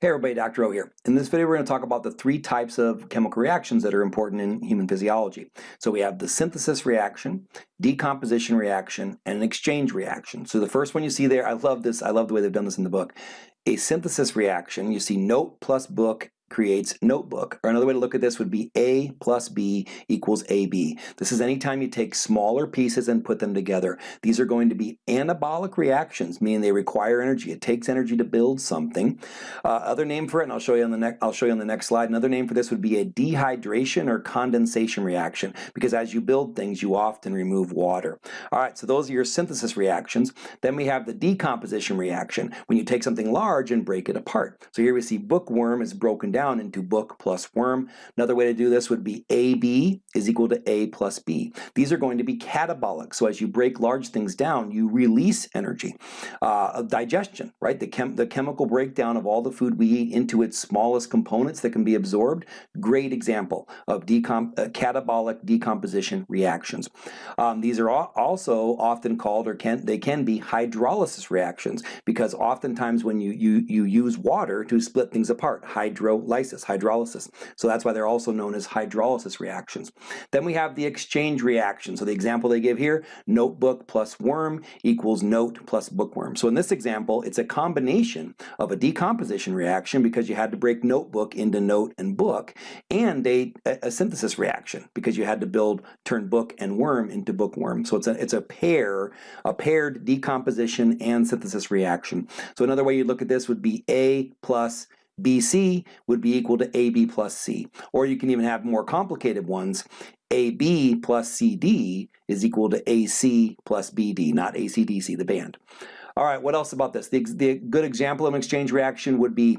Hey everybody, Dr. O here. In this video we're going to talk about the three types of chemical reactions that are important in human physiology. So we have the synthesis reaction, decomposition reaction, and an exchange reaction. So the first one you see there, I love this, I love the way they've done this in the book. A synthesis reaction, you see note plus book creates notebook. Or another way to look at this would be A plus B equals AB. This is anytime you take smaller pieces and put them together. These are going to be anabolic reactions, meaning they require energy. It takes energy to build something. Uh, other name for it, and I'll show you on the next I'll show you on the next slide. Another name for this would be a dehydration or condensation reaction, because as you build things, you often remove water. All right, so those are your synthesis reactions. Then we have the decomposition reaction, when you take something large and break it apart. So here we see bookworm is broken down down into book plus worm. Another way to do this would be AB is equal to A plus B. These are going to be catabolic. So as you break large things down, you release energy. Uh, digestion, right? The, chem the chemical breakdown of all the food we eat into its smallest components that can be absorbed. Great example of decom uh, catabolic decomposition reactions. Um, these are also often called, or can they can be hydrolysis reactions because oftentimes when you, you, you use water to split things apart, hydro lysis, hydrolysis. So that's why they're also known as hydrolysis reactions. Then we have the exchange reaction. So the example they give here, notebook plus worm equals note plus bookworm. So in this example, it's a combination of a decomposition reaction because you had to break notebook into note and book, and a, a synthesis reaction because you had to build, turn book and worm into bookworm. So it's a, it's a pair, a paired decomposition and synthesis reaction. So another way you look at this would be A plus BC would be equal to AB plus C. Or you can even have more complicated ones. AB plus CD is equal to AC plus BD, not ACDC, the band. All right, what else about this? The, the good example of an exchange reaction would be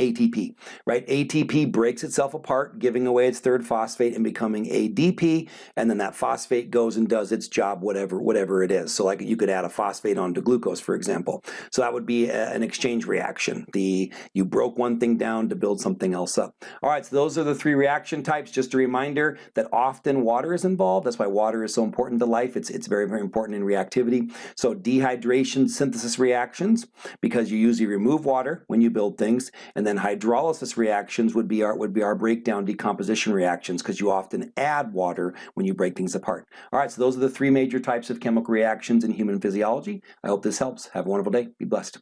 ATP, right? ATP breaks itself apart, giving away its third phosphate and becoming ADP, and then that phosphate goes and does its job, whatever whatever it is. So like you could add a phosphate onto glucose, for example. So that would be a, an exchange reaction. The You broke one thing down to build something else up. All right, so those are the three reaction types. Just a reminder that often water is involved. That's why water is so important to life. It's, it's very, very important in reactivity. So dehydration synthesis reactions, because you usually remove water when you build things, and and then hydrolysis reactions would be our, would be our breakdown decomposition reactions because you often add water when you break things apart. All right, so those are the three major types of chemical reactions in human physiology. I hope this helps. Have a wonderful day. Be blessed.